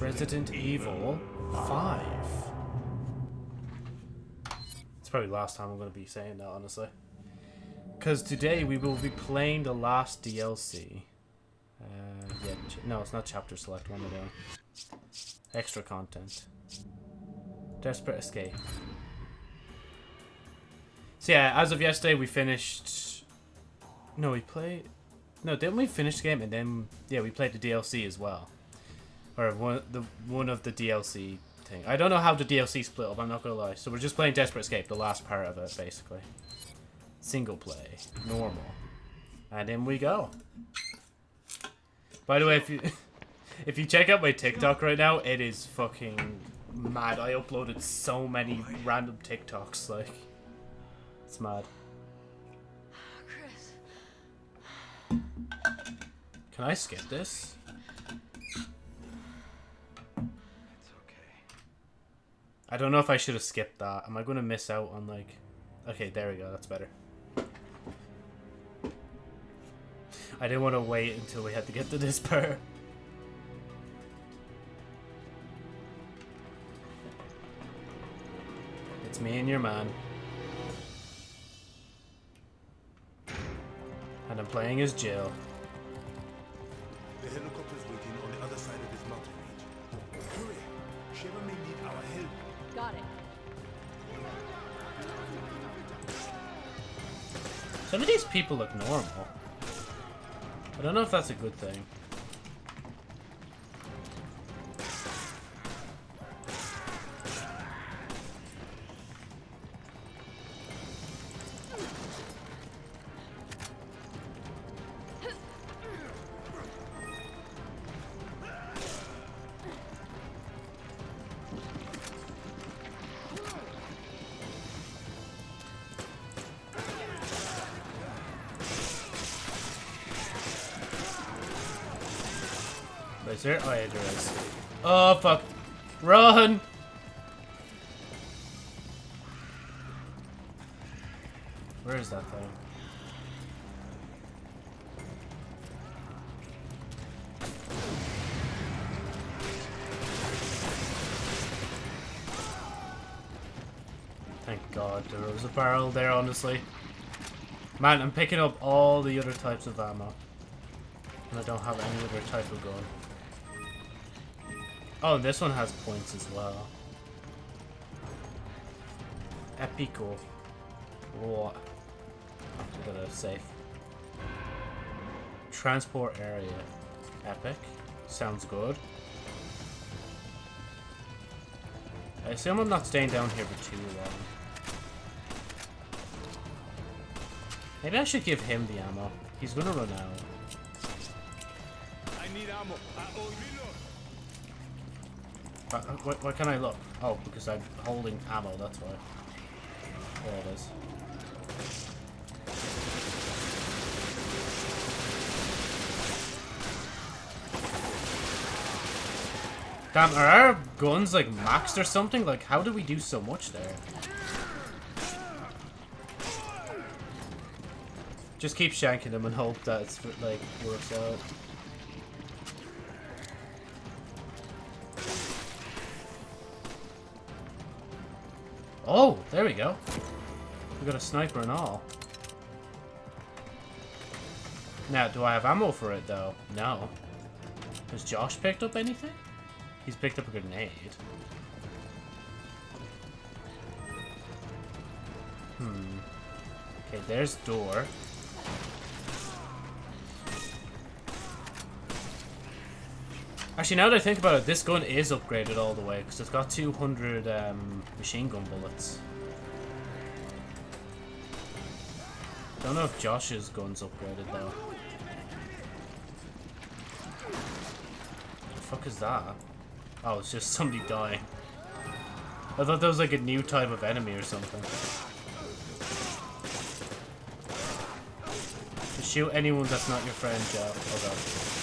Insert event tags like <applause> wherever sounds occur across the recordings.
Resident Evil 5. It's probably the last time I'm going to be saying that, honestly. Because today we will be playing the last DLC. Uh, yeah, no, it's not chapter select. one I doing? Extra content. Desperate Escape. So yeah, as of yesterday, we finished... No, we played... No, didn't we finish the game and then... Yeah, we played the DLC as well. Or one, the, one of the DLC thing. I don't know how the DLC split up, I'm not gonna lie. So we're just playing Desperate Escape, the last part of it, basically. Single play. Normal. And in we go. By the way, if you... <laughs> If you check out my TikTok right now, it is fucking mad. I uploaded so many random TikToks, like... It's mad. <sighs> Chris. Can I skip this? I don't know if I should have skipped that. Am I going to miss out on, like... Okay, there we go. That's better. I didn't want to wait until we had to get to this <laughs> part. It's me and your man. And I'm playing as Jill. The helicopter's waiting on the other side of this mountain range. Hurry! Sheva may need. Got it. Some of these people look normal. I don't know if that's a good thing. Is there? Oh, yeah, there is. Oh, fuck. Run! Where is that thing? Thank God there was a barrel there, honestly. Man, I'm picking up all the other types of ammo. And I don't have any other type of gun. Oh, this one has points as well. Epico. What? I'm gonna save. Transport area. Epic. Sounds good. I assume I'm not staying down here for too long. Maybe I should give him the ammo. He's gonna run out. I need ammo. I Uh, uh, what, what can I look? Oh, because I'm holding ammo, that's why. There it is. Damn, are our guns like maxed or something? Like, how do we do so much there? Just keep shanking them and hope that it's like works out. Oh, there we go. We got a sniper and all. Now, do I have ammo for it, though? No. Has Josh picked up anything? He's picked up a grenade. Hmm. Okay, there's door. Actually, now that I think about it, this gun is upgraded all the way, because it's got 200 um, machine gun bullets. Don't know if Josh's gun's upgraded, though. The fuck is that? Oh, it's just somebody dying. I thought that was like a new type of enemy or something. Shoot anyone that's not your friend, Joe. Oh god.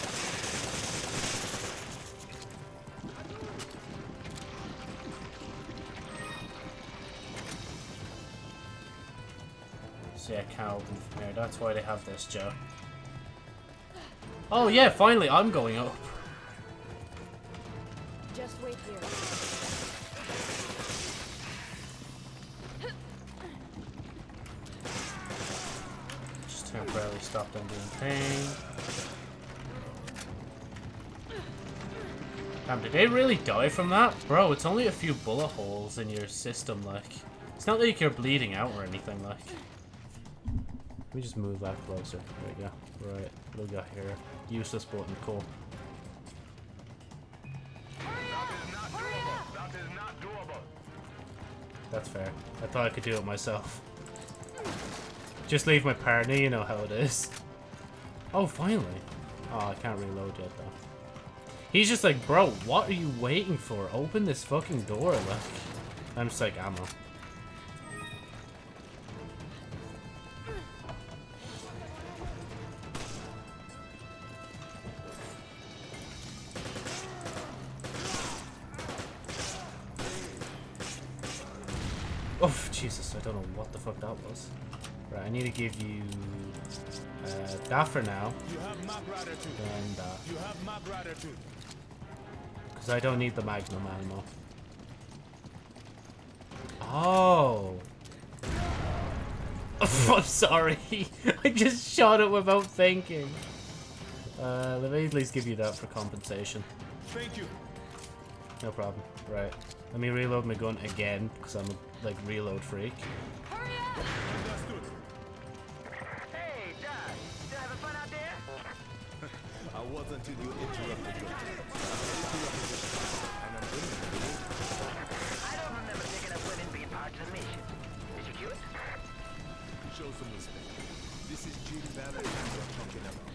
That's why they have this, Joe. Oh yeah, finally, I'm going up. Just wait here. Just temporarily stop them doing pain. Damn, did they really die from that? Bro, it's only a few bullet holes in your system, like. It's not like you're bleeding out or anything, like. Let me just move that closer. There we go. Right, look at here. Useless button, cool. That's fair. I thought I could do it myself. Just leave my partner, you know how it is. Oh, finally. Oh, I can't reload yet, though. He's just like, bro, what are you waiting for? Open this fucking door, like. I'm just like, ammo. I need to give you uh, that for now, You have Mag Rider 2. and that. You have Mag Rider 2. Because I don't need the Magnum ammo. Oh. <laughs> I'm sorry. <laughs> I just shot it without thinking. Uh, let me at least give you that for compensation. Thank you. No problem. Right. Let me reload my gun again, because I'm a, like, reload freak. Understood. Hey, until you interrupted me. And I'm winning. I don't remember picking up women being part of the mission. Is she cute? Show some respect. This is Jill Valentine we're talking about.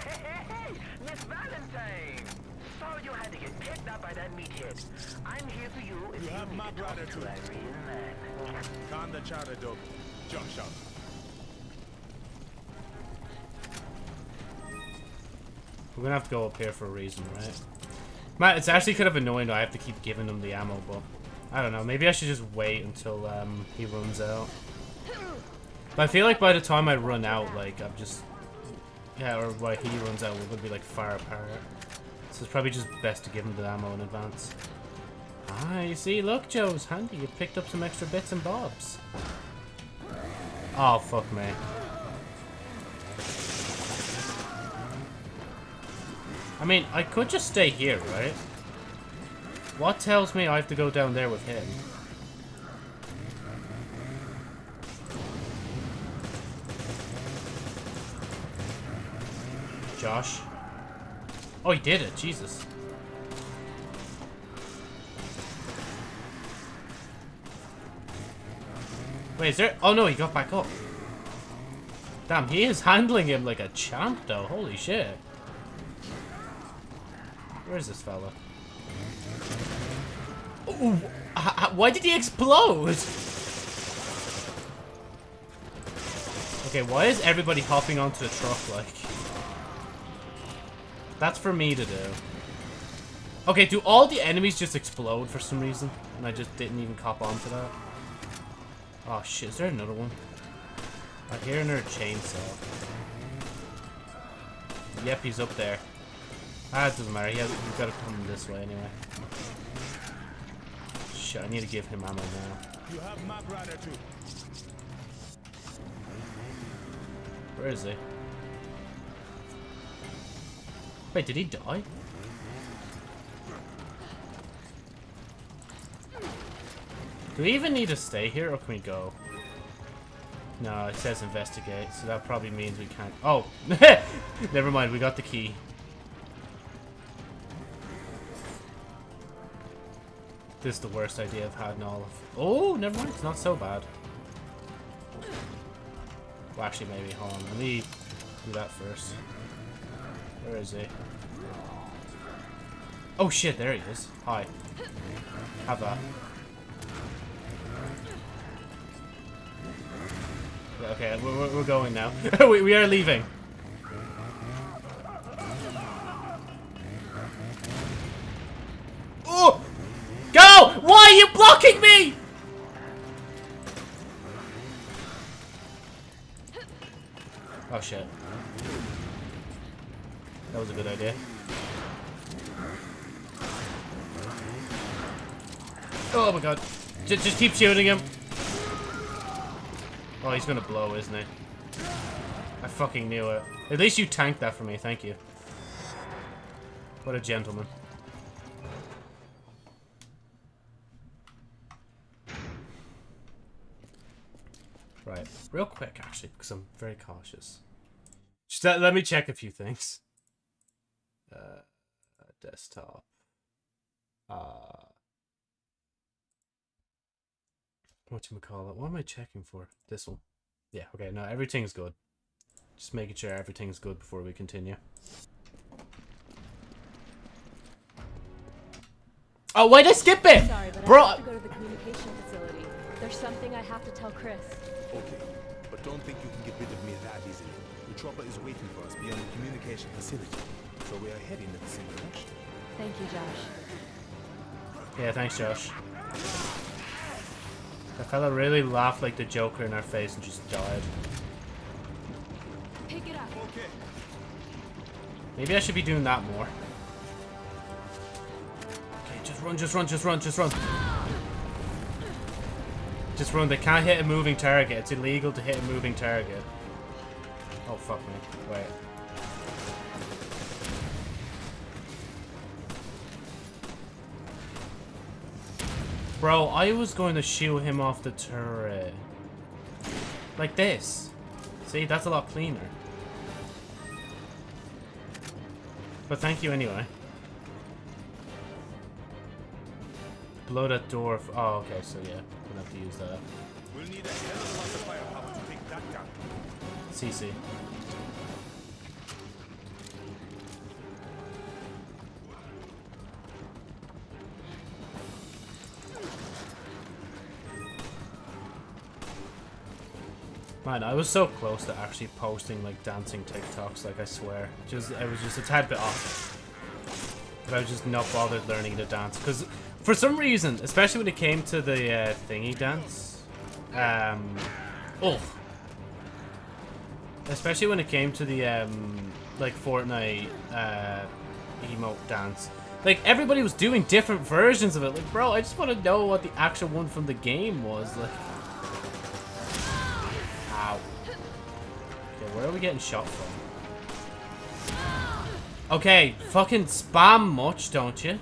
Hey, hey, hey, Miss Valentine! Sorry you had to get picked up by that meathead. I'm here for you if You you, have my brother to too. a real man. Calm the chatter dog. Josh out. We're gonna have to go up here for a reason, right? Matt, it's actually kind of annoying that I have to keep giving him the ammo, but I don't know. Maybe I should just wait until um, he runs out. But I feel like by the time I run out, like I'm just yeah, or by he runs out, we're gonna be like far apart. So it's probably just best to give him the ammo in advance. Ah, you see, look, Joe's handy. You picked up some extra bits and bobs. Oh fuck me. I mean, I could just stay here, right? What tells me I have to go down there with him? Josh? Oh, he did it. Jesus. Wait, is there... Oh, no, he got back up. Damn, he is handling him like a champ, though. Holy shit. Where is this fella? Ooh, why did he explode? Okay, why is everybody hopping onto the truck like? That's for me to do. Okay, do all the enemies just explode for some reason? And I just didn't even cop onto that? Oh shit, is there another one? I hear another chainsaw. Yep, he's up there. Ah, it doesn't matter. He has, he's got to come this way anyway. Shit, I need to give him ammo now. You have Rider 2. Where is he? Wait, did he die? Do we even need to stay here, or can we go? No, it says investigate, so that probably means we can't... Oh! <laughs> Never mind, we got the key. This is the worst idea I've had in all of... Oh, never mind, it's not so bad. Well, actually, maybe. Hold on. Let me do that first. Where is he? Oh shit, there he is. Hi. Have that. Okay, we're, we're- going now. <laughs> we, we are leaving. Idea. Oh my god. Just, just keep shooting him. Oh, he's gonna blow, isn't he? I fucking knew it. At least you tanked that for me, thank you. What a gentleman. Right, real quick actually, because I'm very cautious. Just let, let me check a few things. Uh, desktop. Uh, what you call it? What am I checking for? This one. Yeah. Okay. No, everything's good. Just making sure everything's good before we continue. Oh, why'd I skip it? Sorry, but Bro, I have to go to the communication facility. There's something I have to tell Chris. Okay, but don't think you can get rid of me that easily. The chopper is waiting for us beyond the communication facility, so we are heading in the same direction. Thank you, Josh. Yeah, thanks, Josh. That fella really laughed like the Joker in our face and just died. Pick it up. Okay. Maybe I should be doing that more. Okay, just run, just run, just run, just run. Just run. They can't hit a moving target. It's illegal to hit a moving target. Oh, fuck me. Wait. Bro, I was going to shoot him off the turret. Like this. See, that's a lot cleaner. But thank you anyway. Blow that door. f- Oh, okay, so yeah. Gonna have to use that. We'll need a hell of a lot of firepower to take that down. CC. Man, I was so close to actually posting like dancing TikToks, like I swear. Just I was just a tad bit off. But I was just not bothered learning to dance. Because for some reason, especially when it came to the uh, thingy dance, um, oh, especially when it came to the um like Fortnite uh emote dance. Like everybody was doing different versions of it. Like, bro, I just want to know what the actual one from the game was. Like, where are we getting shot from? Okay, fucking spam much, don't you?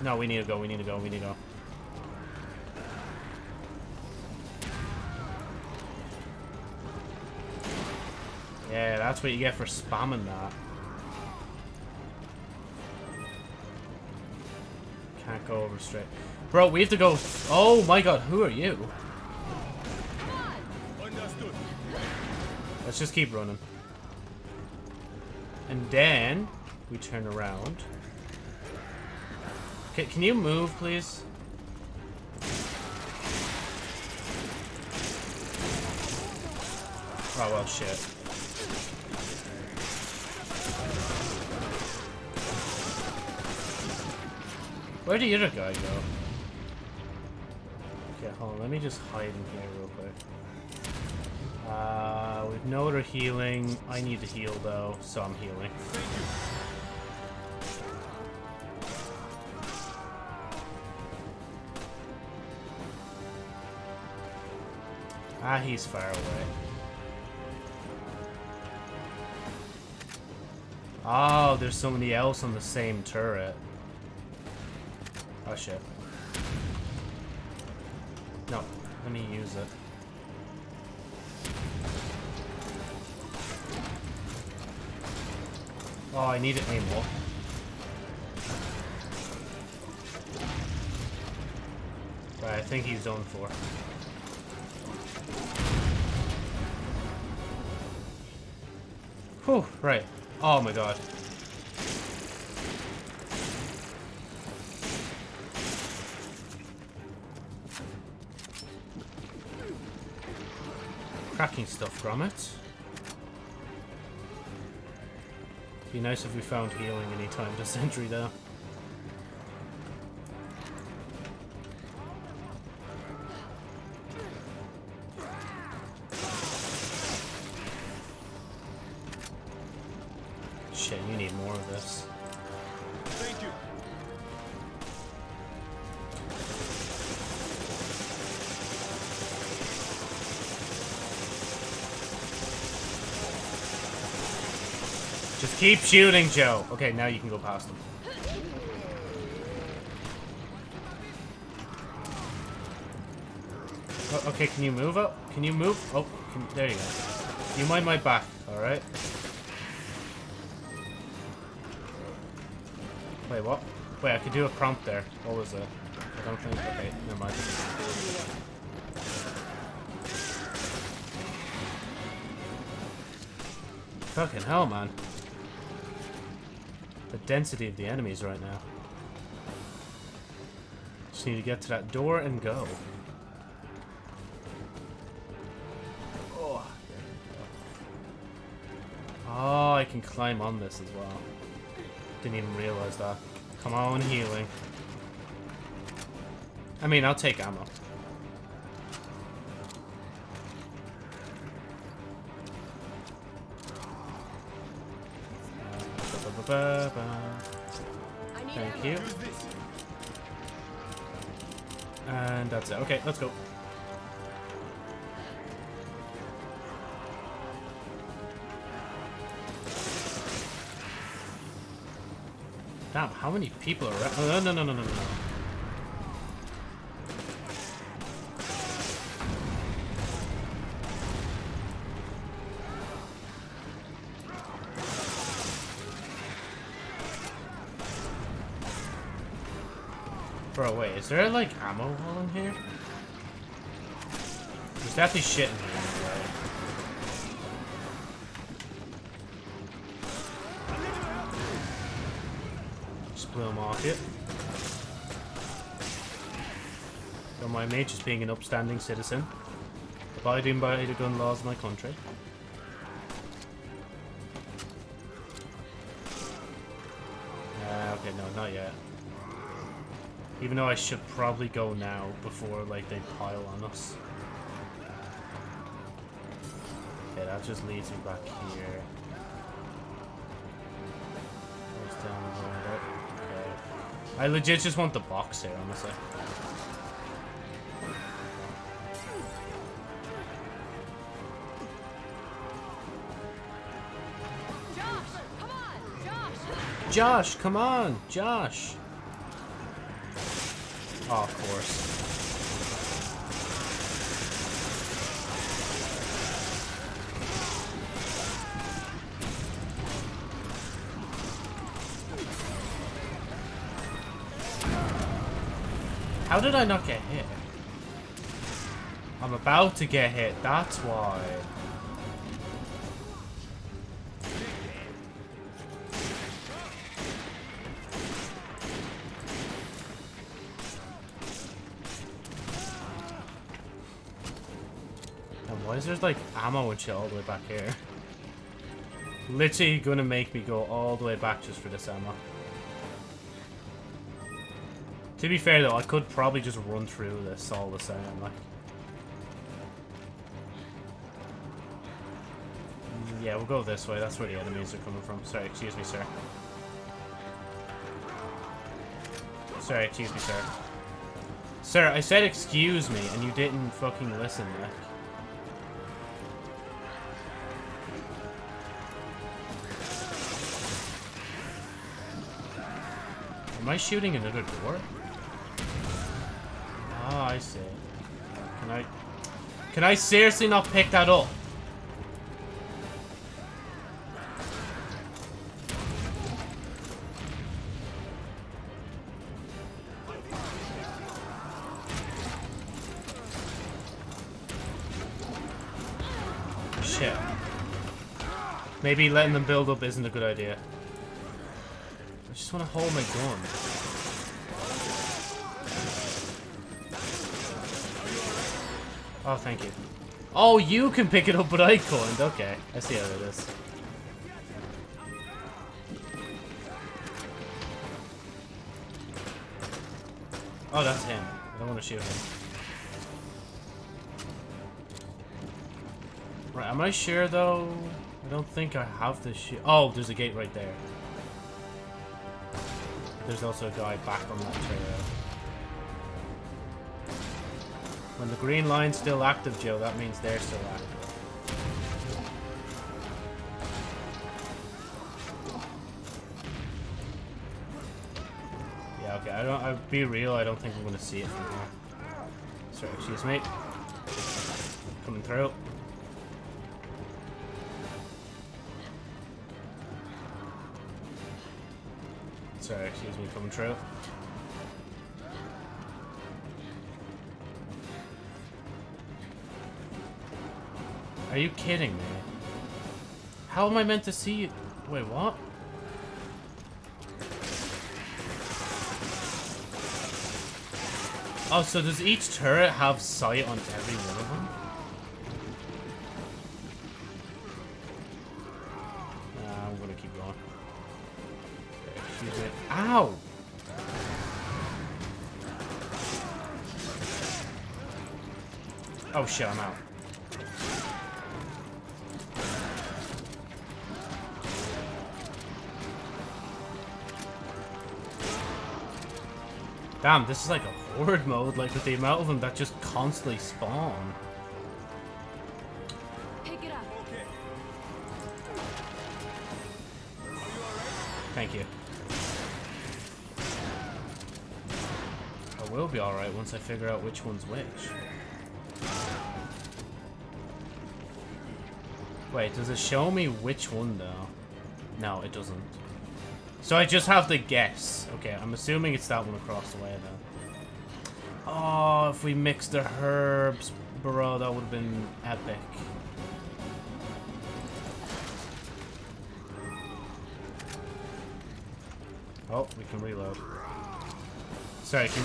No, we need to go. We need to go. We need to go. Yeah, that's what you get for spamming that. Can't go over straight. Bro, we have to go... Oh my god, who are you? Let's just keep running. And then we turn around. Okay, can you move, please? Oh, well, shit. Where did the other guy go? Okay, hold on. Let me just hide in here real quick. Uh, we've no other healing. I need to heal though, so I'm healing. Ah, he's far away. Oh, there's somebody else on the same turret. Oh shit. No, let me use it. Oh, I need to aim more. Right, I think he's done for. Whew, right. Oh my god. Cracking stuff, Gromit. Be nice if we found healing anytime this century, though. Keep shooting, Joe. Okay, now you can go past him. Oh, okay, can you move up? Can you move? Oh, can, there you go. You mind my back, alright? Wait, what? Wait, I could do a prompt there. What was it? I don't think. Okay, never mind. Fucking hell, man. Density of the enemies right now. Just need to get to that door and go. Oh, oh I can climb on this as well. Didn't even realize that. Come on, healing. I mean, I'll take ammo. Okay, let's go. Damn, how many people are? Oh, no, no, no, no, no, no. Bro, wait, is there like ammo all in here? There's definitely shit in here. blow market. Don't mind me just being an upstanding citizen. Abiding by the gun laws of my country. Even though I should probably go now before like they pile on us. Okay, that just leads me back here. Goes down there. Okay. I legit just want the box here, honestly. Josh, come on, Josh. Josh, come on, Josh. Oh, of course. How did I not get hit? I'm about to get hit, that's why. Why is there like ammo and shit all the way back here? Literally gonna make me go all the way back just for this ammo. To be fair though, I could probably just run through this all the same, like. Yeah, we'll go this way. That's where the enemies are coming from. Sorry, excuse me, sir. Sorry, excuse me, sir. Sir, I said excuse me, and you didn't fucking listen, like. I shooting another door? Ah, I see. Can I... Can I seriously not pick that up? Shit. Maybe letting them build up isn't a good idea. I just want to hold my gun. Oh, thank you. Oh, you can pick it up, but I couldn't. Okay, I see how it is. Oh, that's him. I don't want to shoot him. Right, am I sure, though? I don't think I have to shoot. Oh, there's a gate right there. There's also a guy back on that trail. When the green line's still active, Joe, that means they're still active. Yeah, okay, I don't, I'll be real, I don't think I'm gonna see it from here. Sorry, excuse me. Coming through. Sorry, excuse me, coming through. Are you kidding me? How am I meant to see you? Wait, what? Oh, so does each turret have sight on every one of them? Nah, I'm gonna keep going. Excuse me. Ow! Oh shit, I'm out. Damn, this is like a horde <laughs> mode, like with the amount of them that just constantly spawn. Pick it up. Thank you. I will be alright once I figure out which one's which. Wait, does it show me which one though? No, it doesn't. So I just have to guess. Okay, I'm assuming it's that one across the way then. Oh, if we mixed the herbs, bro, that would have been epic. Oh, we can reload. Sorry, can...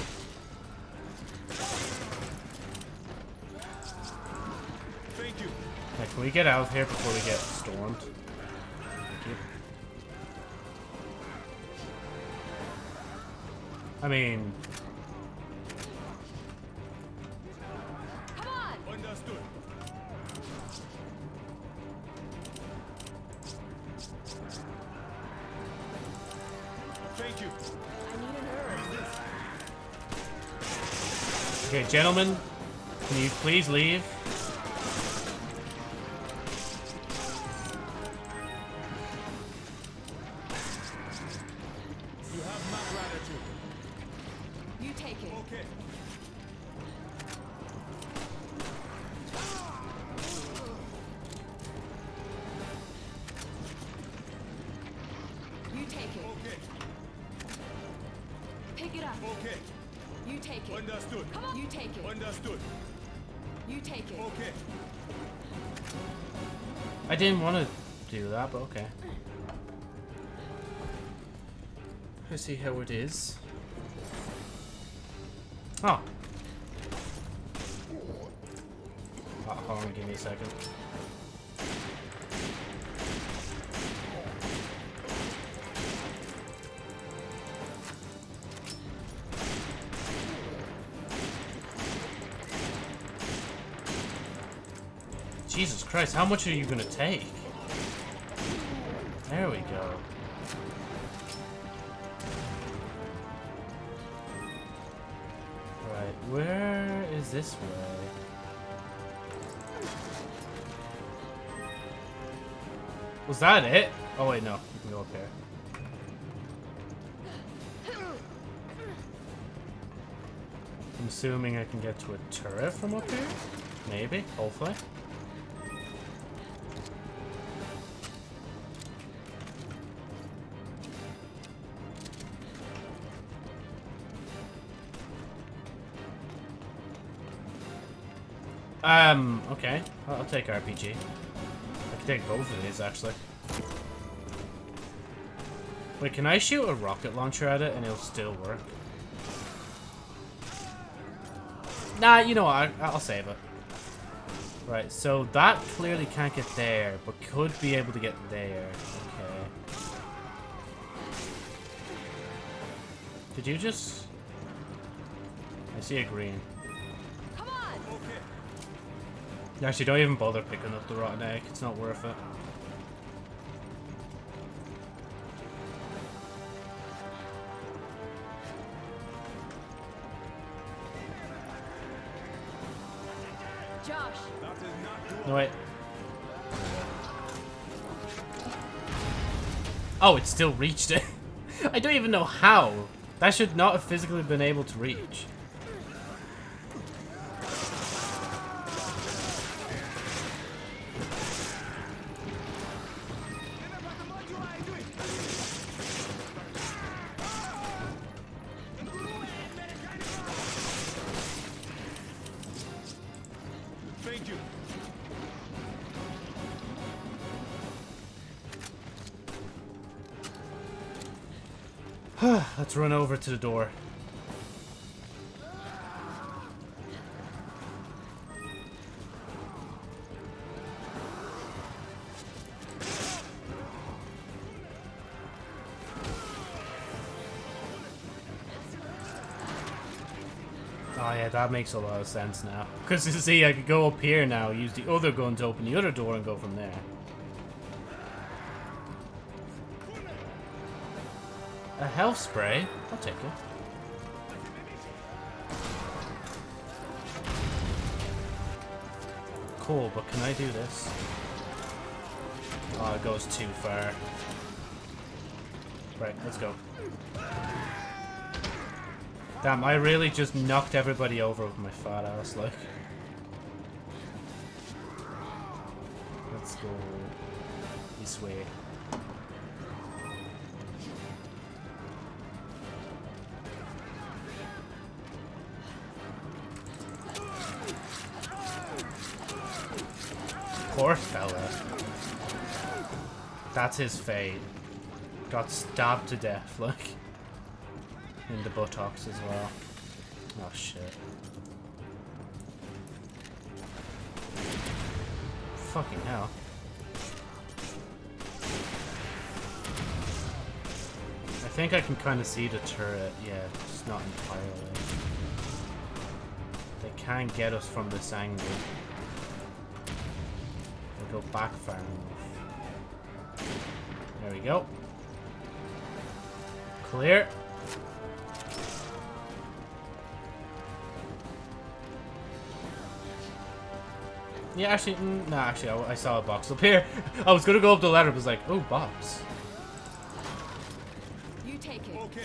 Thank you. Can we get out of here before we get stormed? I mean. Thank you. Okay, gentlemen, can you please leave? See how it is. Oh. oh hold on, give me a second. Jesus Christ, how much are you gonna take? Where is this way? Was that it? Oh wait, no. You can go up here. I'm assuming I can get to a turret from up here? Maybe, hopefully. Um, okay. I'll, I'll take RPG. I can take both of these, actually. Wait, can I shoot a rocket launcher at it and it'll still work? Nah, you know what? I, I'll save it. Right, so that clearly can't get there, but could be able to get there. Okay. Did you just... I see a green. Actually, don't even bother picking up the rotten egg. It's not worth it. Josh. That is not good. No, wait. Oh, it still reached it. <laughs> I don't even know how. That should not have physically been able to reach. Thank you. <sighs> Let's run over to the door. That makes a lot of sense now. Because you see, I could go up here now, use the other gun to open the other door and go from there. A health spray? I'll take it. Cool, but can I do this? Oh, it goes too far. Right, let's go. Damn, I really just knocked everybody over with my fat ass, like. Let's go this way. Poor fella. That's his fate. Got stabbed to death, like. The buttocks as well. Oh shit. Fucking hell. I think I can kind of see the turret. Yeah, just not entirely. They can't get us from this angle. They go back far enough. There we go. Clear. Yeah, actually, mm, no, actually, I, I saw a box up here. <laughs> I was gonna go up the ladder, but was like, oh, box. You take it. Okay.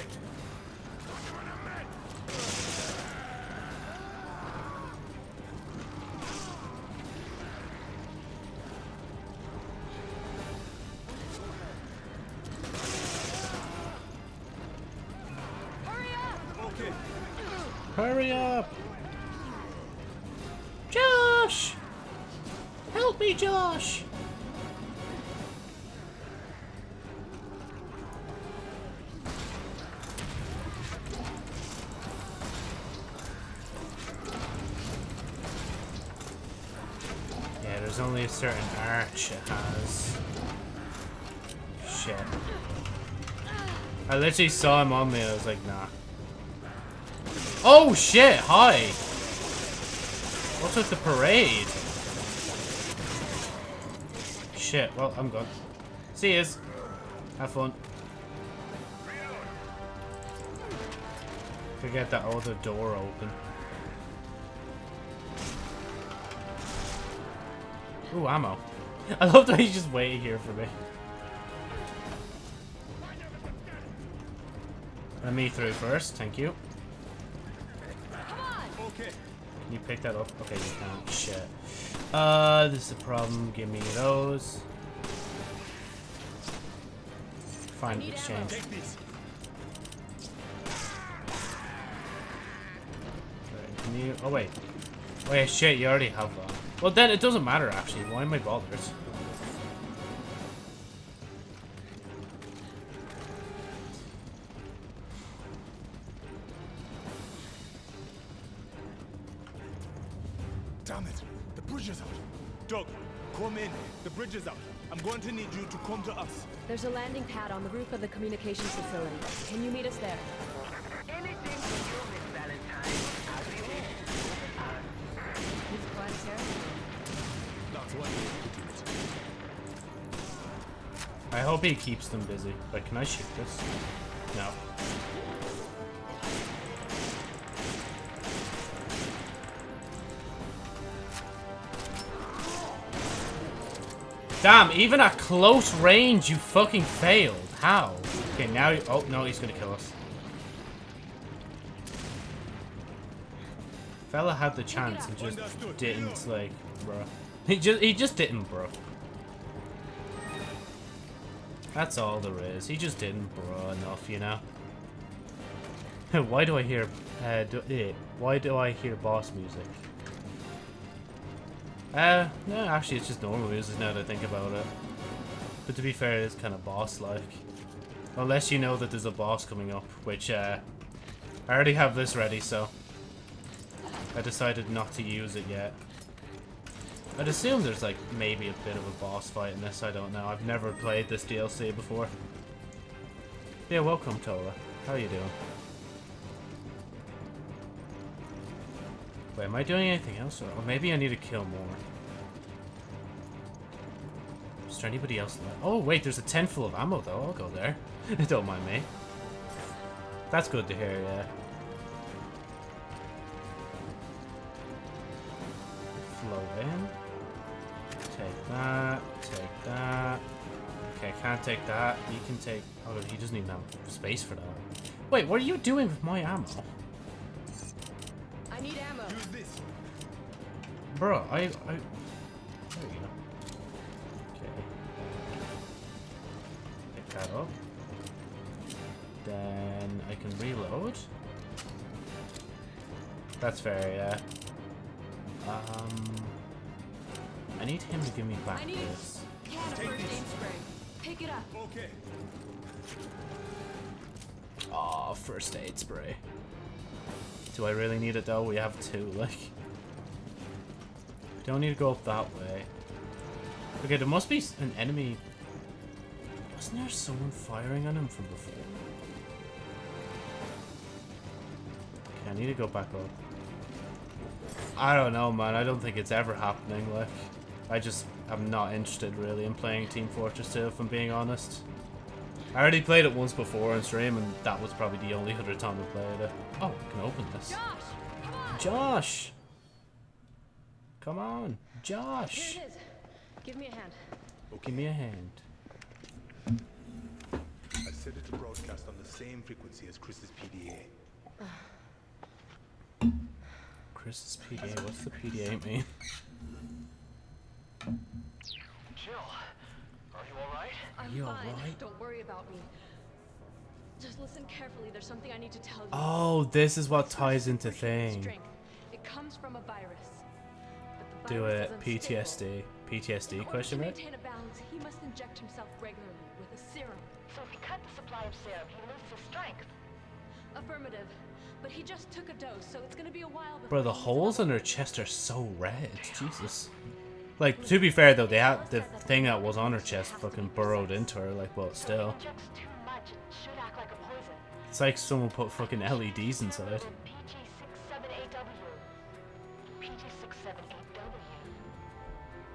Literally saw him on me, I was like, nah. Oh shit, hi! What's with the parade? Shit, well, I'm gone. See yous. Have fun. Could get that other door open. Ooh, ammo. <laughs> I love that he's just waiting here for me. Let me through first, thank you. Okay. Can you pick that up? Okay, you can't. Shit. Uh, this is a problem. Give me those. Fine, exchange. Take Can you? Oh wait. Wait, shit. You already have that. Well, then it doesn't matter actually. Why am I bothered? There's a landing pad on the roof of the communications facility. Can you meet us there? Anything for you, Miss Valentine. As you wish. He's quiet as Sarah. That's one way of putting it. I hope he keeps them busy. Wait, can I shoot this? No. Damn, even at close range, you fucking failed. How? Okay, now... Oh, no, he's gonna kill us. Fella had the chance and just didn't, like, bruh. He just, he just didn't, bro. That's all there is. He just didn't, bro, enough, you know? <laughs> why do I hear... Uh, do, eh, why do I hear boss music? Uh, no, actually it's just normal music now that I think about it. But to be fair, it is kind of boss-like. Unless you know that there's a boss coming up, which, uh, I already have this ready, so... I decided not to use it yet. I'd assume there's, like, maybe a bit of a boss fight in this, I don't know. I've never played this DLC before. Yeah, welcome, Tola. How you doing? Wait, am I doing anything else? Or or maybe I need to kill more. Is there anybody else left? Oh, wait, there's a tent full of ammo, though. I'll go there. <laughs> Don't mind me. That's good to hear, yeah. Flow in. Take that. Take that. Okay, can't take that. You can take... Oh, he doesn't even have space for that. Wait, what are you doing with my ammo? This. Bro, I... I... There you go. Okay. Pick that up. Then I can reload. That's fair, yeah. Um... I need him to give me back I need this. can of first aid spray. Pick it up. Okay. Aw, first aid spray. Do I really need it though? We have two, <laughs> like... Don't need to go up that way. Okay, there must be an enemy... Wasn't there someone firing on him from before? Okay, I need to go back up. I don't know, man. I don't think it's ever happening, like... I just am not interested, really, in playing Team Fortress 2, if I'm being honest. I already played it once before on stream, and that was probably the only other time I played it. Oh, I can open this. Josh, come on. Josh! Come on, Josh! Here it is. Give me a hand. Oh, give me a hand. I set it to broadcast on the same frequency as Chris's PDA. Chris's PDA, what's the PDA mean? Jill, are you alright? I'm you fine. alright? Don't worry about me. Just listen carefully. There's something I need to tell you. Oh, this is what ties into superhuman thing. strength. It comes from a virus. But Do virus it. is unstable. PTSD. PTSD In order question to mark? maintain a balance, he must inject himself regularly with a serum. So if we cut the supply of serum, he loses his strength. Affirmative. But he just took a dose, so it's gonna be a while before Bro, the holes on her chest are so red. Jesus. Like, to be fair though, they had the thing that was on her chest fucking burrowed into her, like, well, still. He injects too much and should act like a poison. It's like someone put fucking LEDs inside. PG67AW. PG67AW.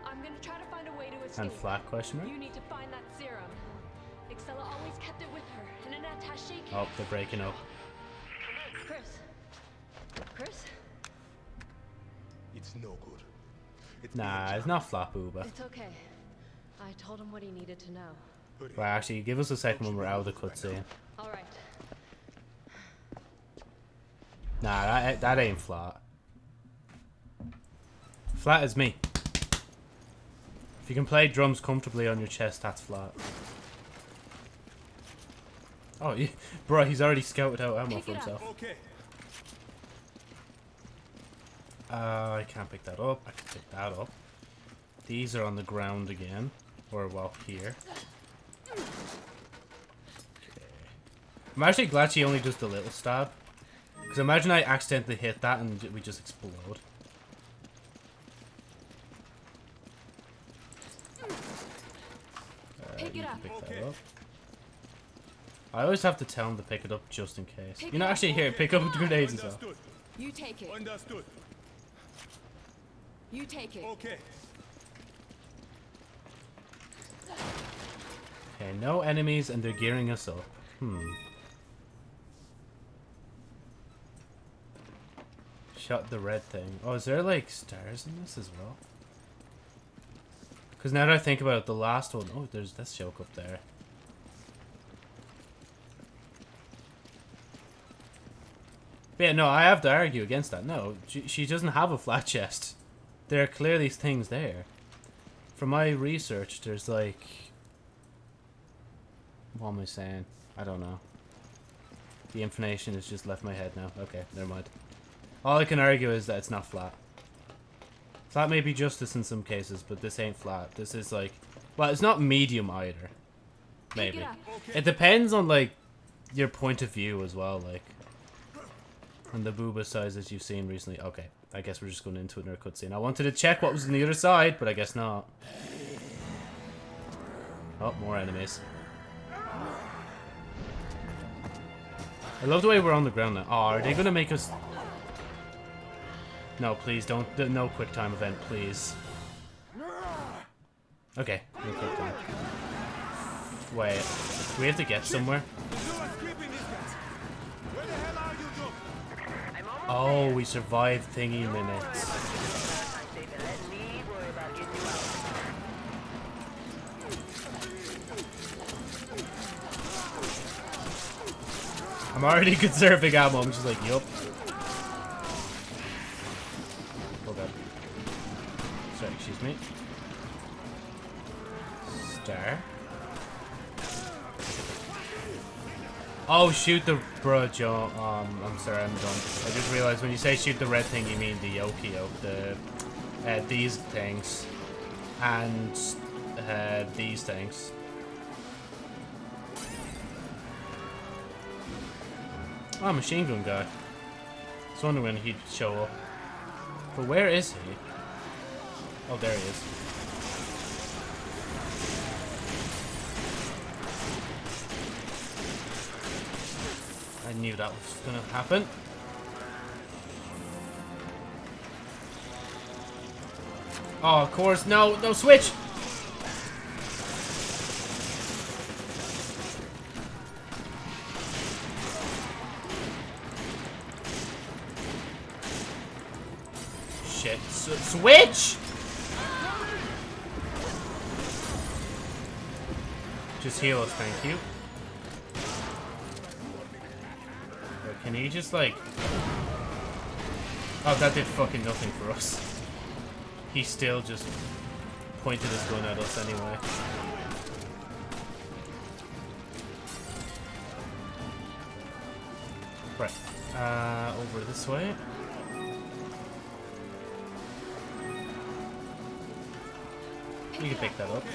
I'm gonna try to find a way to escape. And flat question mark? You need to find that serum. Excella always kept it with her in an attaché case. Oh, they're breaking up. Chris. Chris? It's no good. It's Nah, it's not flat booba. It's okay. I told him what he needed to know. Hurry. Well, actually, give us a second when we're out of the cutscene. All right. Nah, that, that ain't flat. Flat as me. If you can play drums comfortably on your chest, that's flat. Oh, yeah. <laughs> bro, he's already scouted out ammo for himself. Okay. Uh, I can't pick that up. I can pick that up. These are on the ground again. Or, well, here. Okay. I'm actually glad she only does the little stab. Because imagine I accidentally hit that and we just explode. Uh, Pick it up. pick Okay. that up. I always have to tell him to pick it up just in case. Pick you know, it actually, here, pick up the grenades as well. Understood. You take it. Understood. You take it. Okay. Okay, no enemies and they're gearing us up. Hmm. Shot the red thing. Oh, is there like stars in this as well? Because now that I think about it, the last one, oh, there's this joke up there. But yeah, no, I have to argue against that. No, she, she doesn't have a flat <laughs> chest. There are clearly things there. From my research, there's like... What am I saying? I don't know. The information has just left my head now. Okay, never mind. All I can argue is that it's not flat. Flat may be justice in some cases, but this ain't flat. This is like... Well, it's not medium either. Maybe. it. It depends on, like, your point of view as well, like. And the booba sizes you've seen recently. Okay, I guess we're just going into another cutscene. I wanted to check what was on the other side, but I guess not. Oh, more enemies. I love the way we're on the ground now. Oh, are they going to make us... No, please, don't... No quick time event, please. Okay, no quick time. Wait, we have to get somewhere? Oh, we survived thingy minutes. I'm already <laughs> conserving ammo. I'm just like, yup. Oh god. Sorry, excuse me. Star. Oh, shoot the bro, Joe. Um, I'm sorry, I'm done. I just realized when you say shoot the red thing, you mean the Yoki yoke, the uh, these things, and uh, these things. Oh, machine gun guy. I was wondering when he'd show up. But where is he? Oh, there he is. Knew that was gonna happen. Oh, of course. No, no, switch! Shit. S switch! Just heal us, thank you. Wait, Can he just like... Oh, that did fucking nothing for us. He still just pointed his gun at us anyway. Right. Uh, over this way. You can pick that up.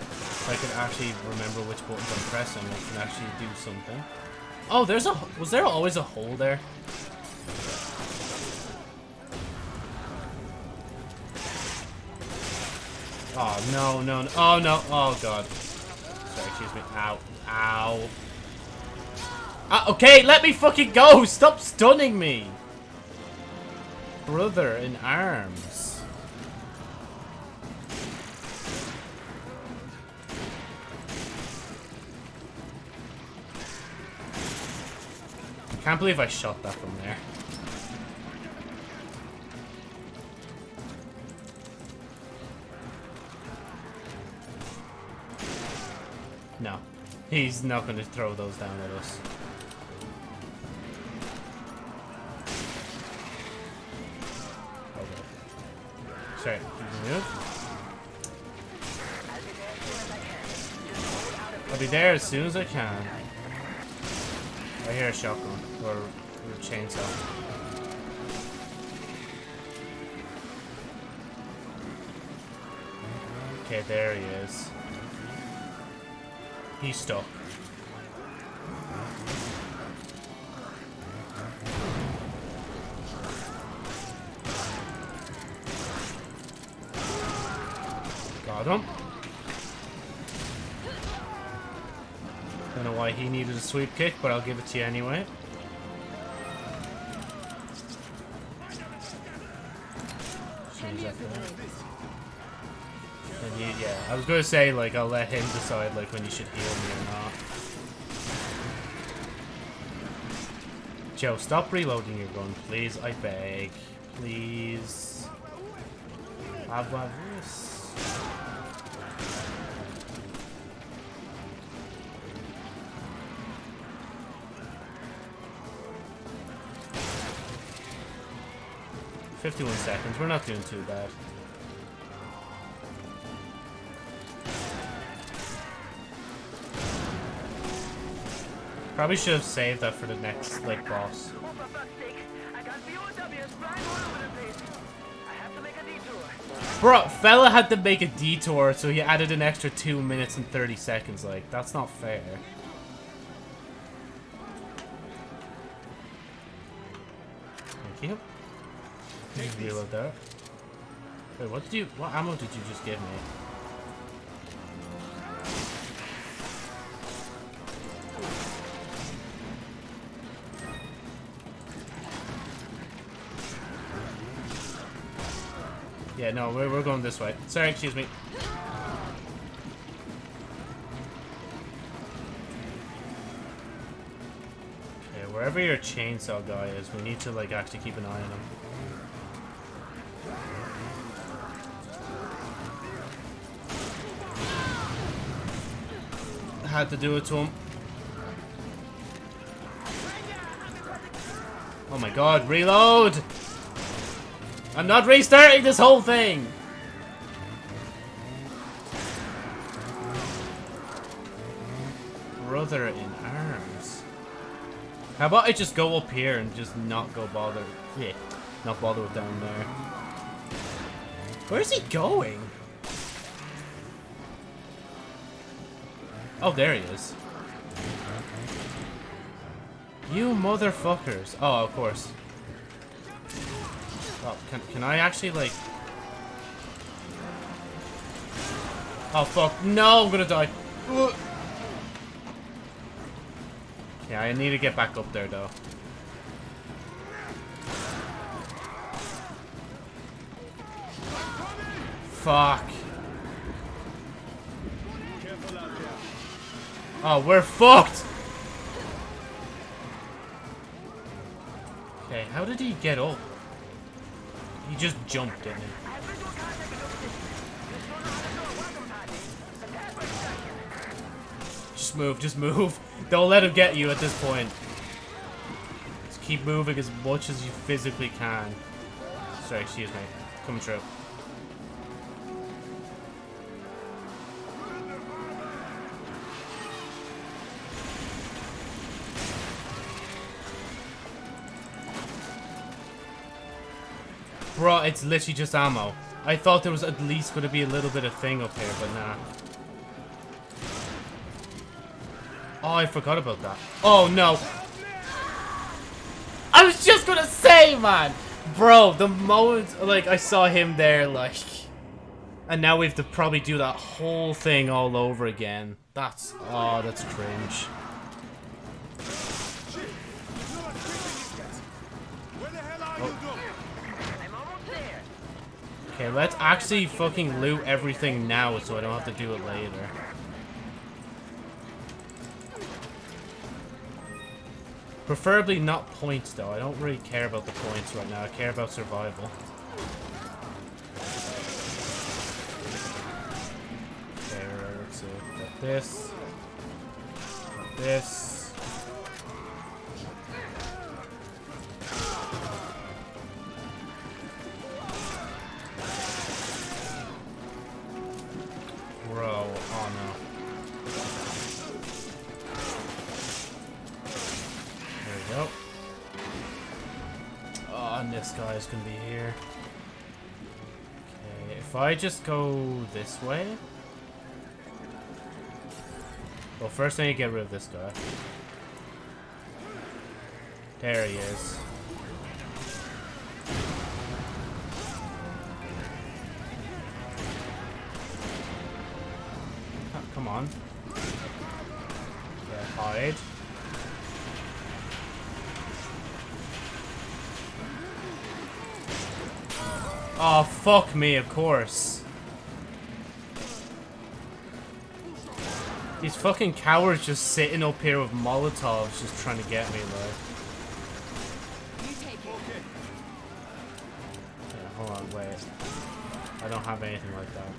If I can actually remember which buttons I'm pressing, I can actually do something. Oh, there's a... Was there always a hole there? Oh, no, no, no. Oh, no. Oh, God. Sorry, excuse me. Ow. Ow. Ah, okay, let me fucking go! Stop stunning me! Brother in arms. Can't believe I shot that from there. No. He's not going to throw those down at us. Okay. I'll be there as soon as I can. I hear a shotgun or, a chainsaw. Okay, there he is. He's stuck. Sweep kick, but I'll give it to you anyway. Seems like that. And you, yeah, I was gonna say like I'll let him decide like when you should heal me or not. Joe, stop reloading your gun, please. I beg, please. Have one 51 seconds. We're not doing too bad. Probably should have saved that for the next, like, boss. For fuck's sake. I got POWs flying all over the place. I have to make a detour. Bro, fella had to make a detour, so he added an extra 2 minutes and 30 seconds. Like, that's not fair. Thank you. Just reload that. Wait, what did you... What ammo did you just give me? Yeah, no, we're, we're going this way. Sorry, excuse me. Okay, wherever your chainsaw guy is, we need to, like, actually keep an eye on him. Had to do it to him. Oh my god, reload! I'm not restarting this whole thing! Brother in arms. How about I just go up here and just not go bother? Yeah, not bother with down there. Where's he going? Oh, there he is. You motherfuckers. Oh, of course. Oh, can, can I actually, like... Oh, fuck. No, I'm gonna die. Yeah, I need to get back up there, though. Fuck. Oh, we're fucked! Okay, how did he get up? He just jumped, didn't he? Just move, just move. <laughs> Don't let him get you at this point. Just keep moving as much as you physically can. Sorry, excuse me. Coming true. It's literally just ammo. I thought there was at least going to be a little bit of thing up here, but nah. Oh, I forgot about that. Oh, no. I was just gonna say, man. Bro, the moment, like, I saw him there, like... And now we have to probably do that whole thing all over again. That's... Oh, that's cringe. Okay, let's actually fucking loot everything now so I don't have to do it later. Preferably not points, though. I don't really care about the points right now. I care about survival. Okay, let's see. Got this. Got this. Guy's gonna be here. Okay, if I just go this way. Well, first I need to get rid of this guy. There he is. Fuck me, of course. These fucking cowards just sitting up here with Molotovs just trying to get me, like. You take it. Yeah, hold on, wait. I don't have anything like that.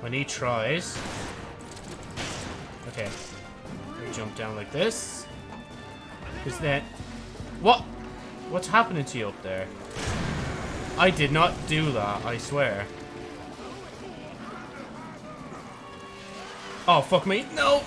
When he tries... Okay. Jump down like this. Because then... What? What's happening to you up there? I did not do that, I swear. Oh, fuck me. No!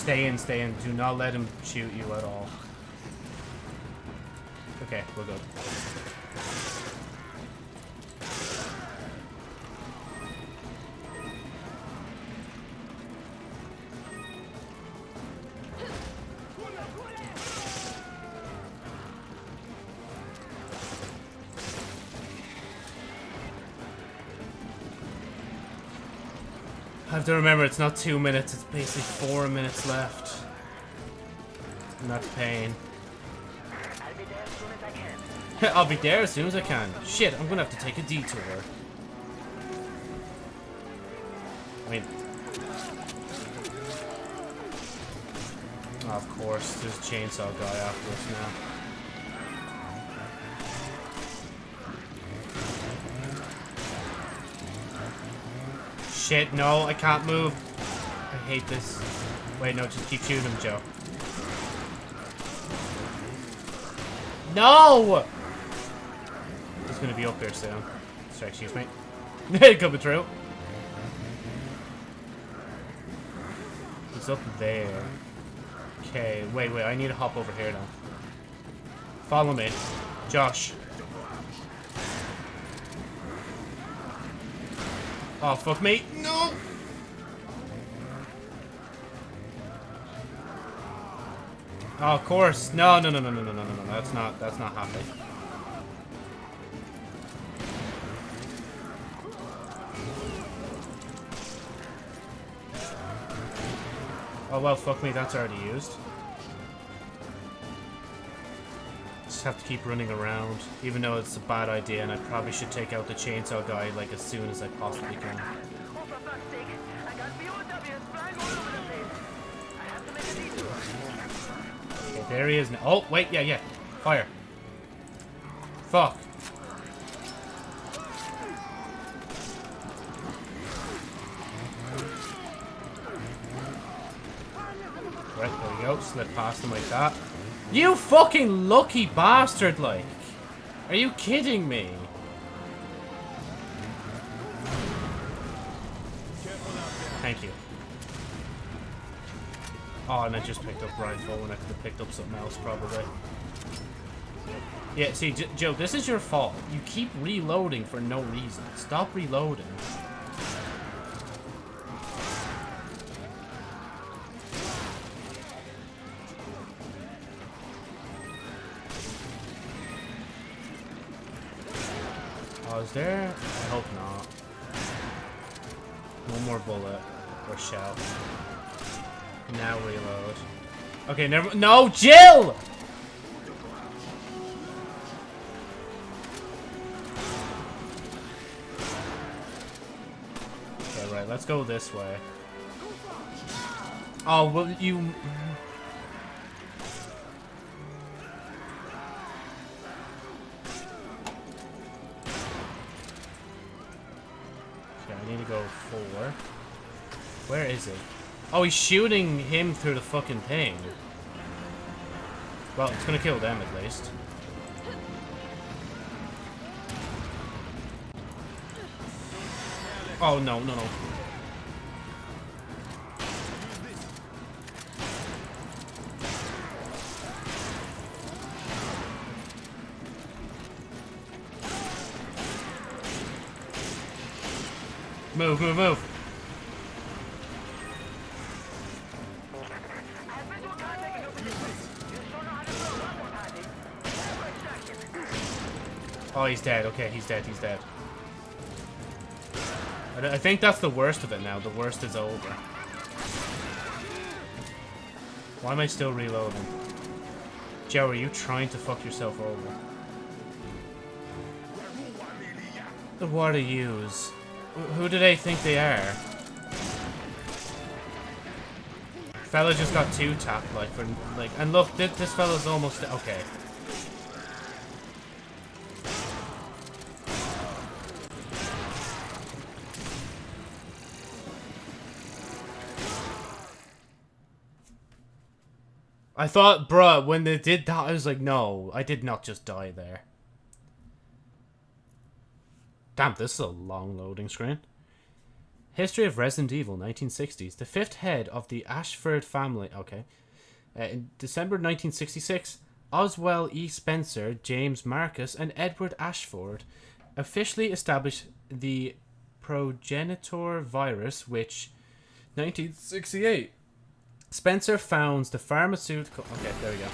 Stay in, stay in. Do not let him shoot you at all. Okay, we're good. To remember it's not two minutes, it's basically four minutes left. And that's pain. I'll be there as soon as I can. Shit, I'm gonna have to take a detour. I mean... Oh, of course, there's a chainsaw guy after us now. Shit, no, I can't move. I hate this. Wait, no, just keep shooting him, Joe. No! He's gonna be up here soon. Sorry, excuse me. Hey, Coming through. He's up there. Okay, wait, wait, I need to hop over here now. Follow me. Josh. Oh, fuck me. No! Oh, of course. No, no, no, no, no, no, no, no, no. That's not, that's not happening. Oh, well, fuck me. That's already used. Just have to keep running around, even though it's a bad idea, and I probably should take out the chainsaw guy, like, as soon as I possibly can. Okay, there he is now. Oh, wait, yeah, yeah. Fire. Fuck. Right, there we go. Slip past him like that. You fucking lucky bastard, like. Are you kidding me? Thank you. Oh, and I just picked up rifle when I could have picked up something else, probably. Yeah, see, Joe, this is your fault. You keep reloading for no reason. Stop reloading. Is there? I hope not. One more bullet. Or shell. Now reload. Okay, never- No, Jill! Okay, right, let's go this way. Oh, well, you... Oh, he's shooting him through the fucking thing. Well, it's gonna kill them at least. Oh, no, no, no. Move, move, move. Oh, he's dead. Okay, he's dead. He's dead. I think that's the worst of it now. The worst is over. Why am I still reloading? Joe, are you trying to fuck yourself over? The water use. Who do they think they are? Fella just got two tapped, like, for, like, and look, this, this fella's almost, okay. I thought, bruh, when they did that, I was like, no, I did not just die there. Damn, this is a long loading screen. History of Resident Evil, 1960s. The fifth head of the Ashford family. Okay. Uh, in December 1966, Oswell E. Spencer, James Marcus, and Edward Ashford officially established the progenitor virus, which 1968. Spencer founds the pharmaceutical. Okay, there we go.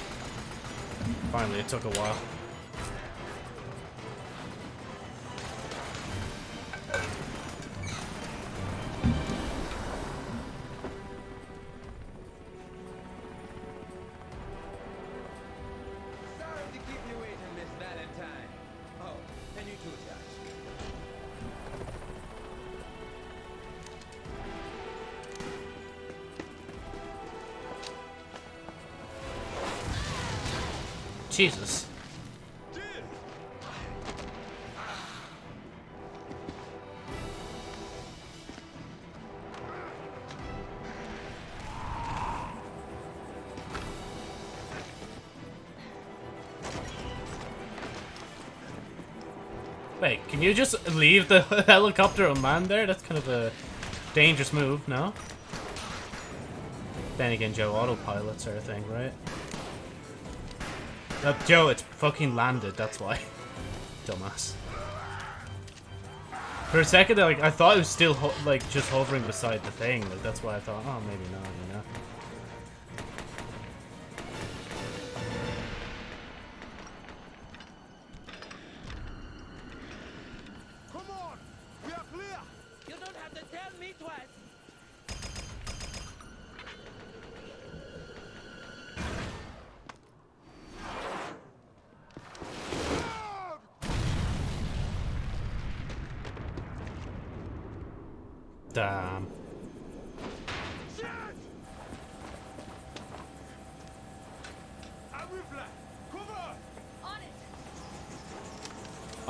Finally, it took a while. You just leave the <laughs> helicopter unmanned there? That's kind of a dangerous move, no? Then again, Joe, autopilot sort of thing, right? Uh, Joe, it's fucking landed, that's why. <laughs> Dumbass. For a second, like, I thought it was still, like, just hovering beside the thing. Like, that's why I thought, oh, maybe not, you know?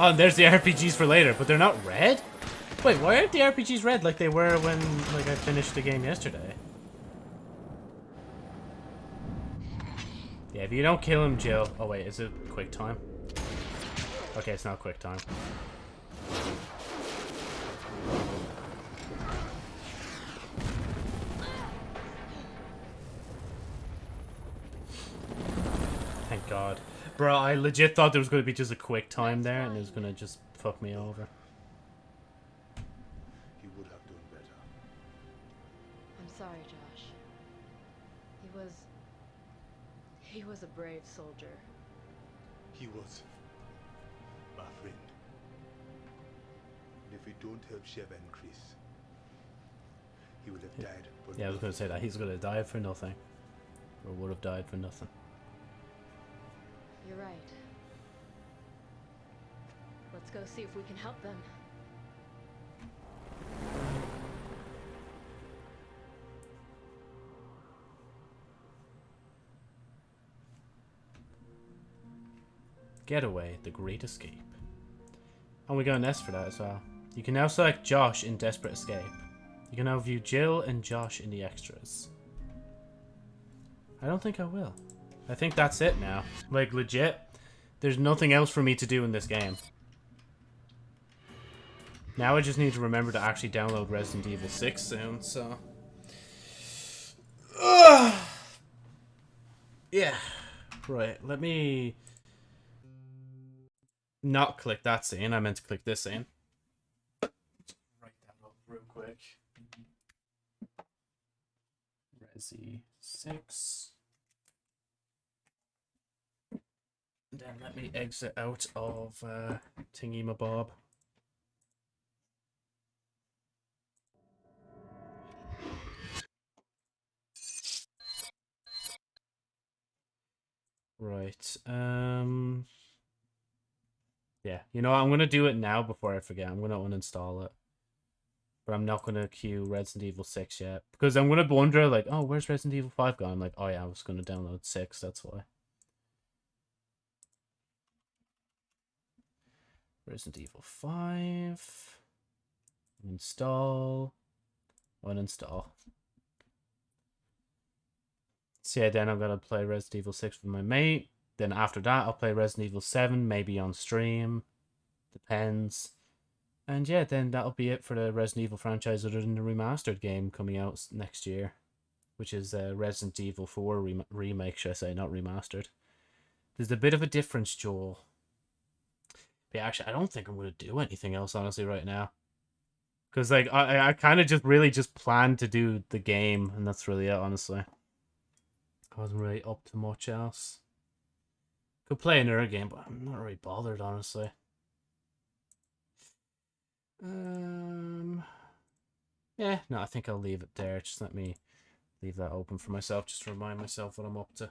Oh, there's the RPGs for later, but they're not red? Wait, why aren't the RPGs red like they were when, like, I finished the game yesterday? Yeah, if you don't kill him, Jill... Oh, wait, is it quick time? Okay, it's not quick time. Thank God. Bro, I legit thought there was going to be just a quick time there, and it was going to just fuck me over. He would have done better. I'm sorry, Josh. He was. He was a brave soldier. He was my friend. And if we don't help Sheva and Chris, he would have died. for Yeah, I was going to say that. He's going to die for nothing. Or would have died for nothing. You're right. Let's go see if we can help them. Getaway, the Great Escape. And we got an S for that as well. You can now select Josh in Desperate Escape. You can now view Jill and Josh in the extras. I don't think I will. I think that's it now. Like, legit. There's nothing else for me to do in this game. Now I just need to remember to actually download Resident Evil 6 soon, so... Ugh. <sighs> Yeah. Right, let me not click that scene. I meant to click this scene. Write that up real quick. Resi 6. Then let me exit out of uh, Tingy Mabob. Right. Um. Yeah, you know, I'm gonna do it now before I forget. I'm gonna uninstall it. But I'm not gonna queue Resident Evil Six yet because I'm gonna wonder like, oh, where's Resident Evil Five gone? I'm like, oh yeah, I was gonna download six. That's why. Resident Evil Five. Install. Uninstall. So yeah, then I'm gonna play Resident Evil Six with my mate. Then after that, I'll play Resident Evil Seven, maybe on stream. Depends. And yeah, then that'll be it for the Resident Evil franchise, other than the remastered game coming out next year, which is uh, Resident Evil 4 rem- remake, should I say, not remastered. There's a bit of a difference, Joel. Yeah, actually, I don't think I'm going to do anything else, honestly, right now. Because, like, I, I kind of just really just planned to do the game, and that's really it, honestly. I wasn't really up to much else. Could play another game, but I'm not really bothered, honestly. Um, yeah, no, I think I'll leave it there. Just let me leave that open for myself, just to remind myself what I'm up to.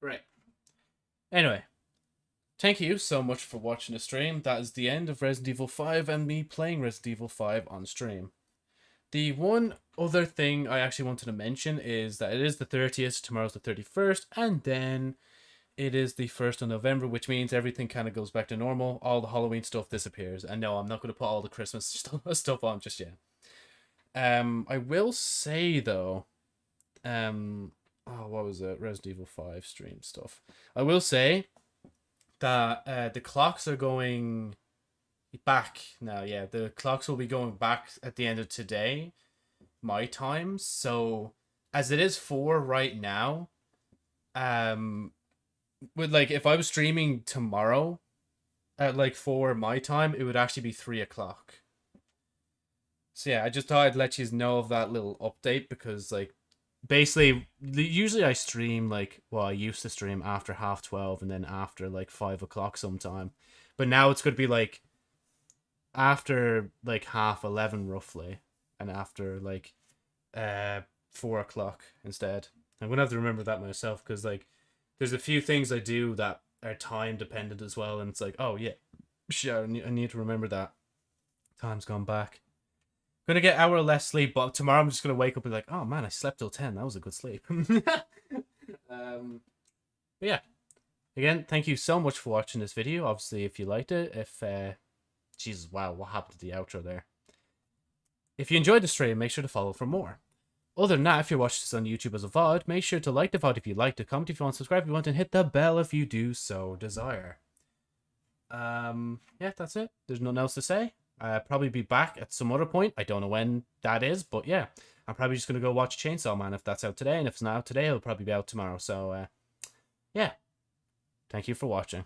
Right. Anyway, thank you so much for watching the stream. That is the end of Resident Evil 5 and me playing Resident Evil 5 on stream. The one other thing I actually wanted to mention is that it is the 30th, tomorrow's the 31st, and then it is the 1st of November, which means everything kind of goes back to normal. All the Halloween stuff disappears. And no, I'm not going to put all the Christmas <laughs> stuff, on just yet. Um, I will say, though, um, oh, what was it? Resident Evil 5 stream stuff. I will say that uh, the clocks are going back now. Yeah, the clocks will be going back at the end of today, my time. So, as it is 4 right now, um, with like if I was streaming tomorrow at like four my time, it would actually be three o'clock. So yeah, I just thought I'd let you know of that little update because like basically usually I stream like well I used to stream after half twelve and then after like five o'clock sometime, but now it's gonna be like after like half eleven roughly and after like uh four o'clock instead. I'm gonna have to remember that myself because like there's a few things I do that are time dependent as well, and it's like, oh yeah, sure, I need to remember that. Time's gone back. Gonna get hour less sleep, but tomorrow I'm just gonna wake up and be like, oh man, I slept till ten. That was a good sleep. <laughs> um, but yeah. Again, thank you so much for watching this video. Obviously, if you liked it, if uh, Jesus, wow, what happened to the outro there? If you enjoyed the stream, make sure to follow for more. Other than that, if you're watching this on YouTube as a VOD, make sure to like the VOD if you liked it, comment if you want, subscribe if you want, and hit the bell if you do so desire. Um, yeah, that's it. There's nothing else to say. I'll probably be back at some other point. I don't know when that is, but yeah. I'm probably just going to go watch Chainsaw Man if that's out today, and if it's not out today, it'll probably be out tomorrow. So, uh, yeah. Thank you for watching.